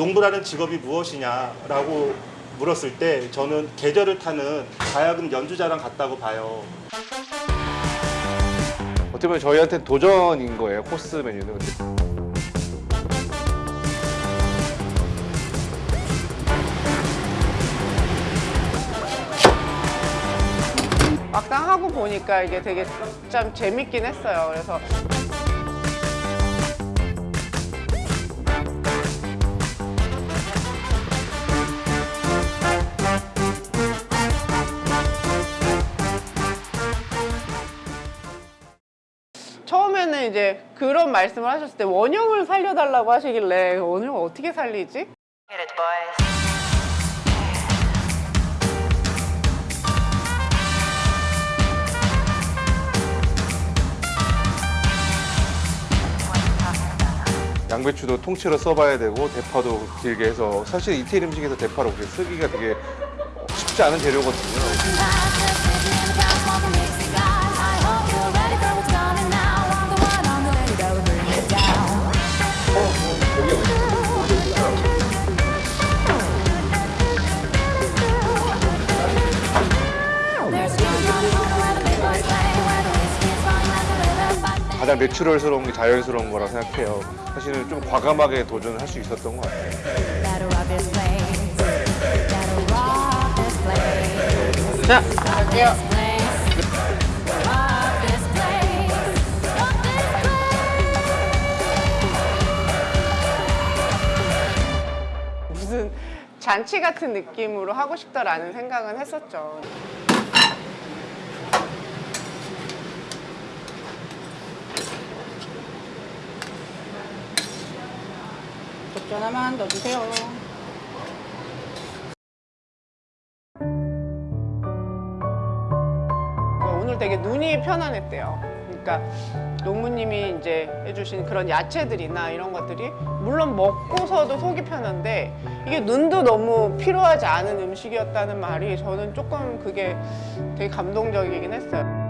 농부라는 직업이 무엇이냐라고 물었을 때 저는 계절을 타는 가야금 연주자랑 같다고 봐요. 어떻게 보면 저희한테 도전인 거예요 코스 메뉴는 막상 하고 보니까 이게 되게 참 재밌긴 했어요. 그래서 처음에는 이제 그런 말씀을 하셨을 때 원형을 살려달라고 하시길래 원형을 어떻게 살리지? 양배추도 통째로 써봐야 되고 대파도 길게 해서 사실 이태리 음식에서 대파를 그렇게 쓰기가 되게 쉽지 않은 재료거든요 가장 내추럴스러운 게 자연스러운 거라 생각해요. 사실은 좀 과감하게 도전할 수 있었던 것 같아요. 자, 갈게요. 무슨 잔치 같은 느낌으로 하고 싶다라는 생각은 했었죠. 적전 하나만 넣어주세요. 오늘 되게 눈이 편안했대요. 그러니까 농부님이 이제 해주신 그런 야채들이나 이런 것들이 물론 먹고서도 속이 편한데 이게 눈도 너무 필요하지 않은 음식이었다는 말이 저는 조금 그게 되게 감동적이긴 했어요.